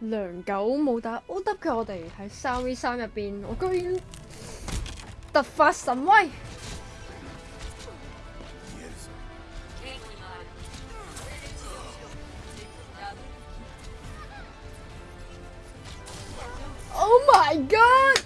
良久冇打 ow 嘅我哋喺三 v 三入边我居然突发神威。Oh my god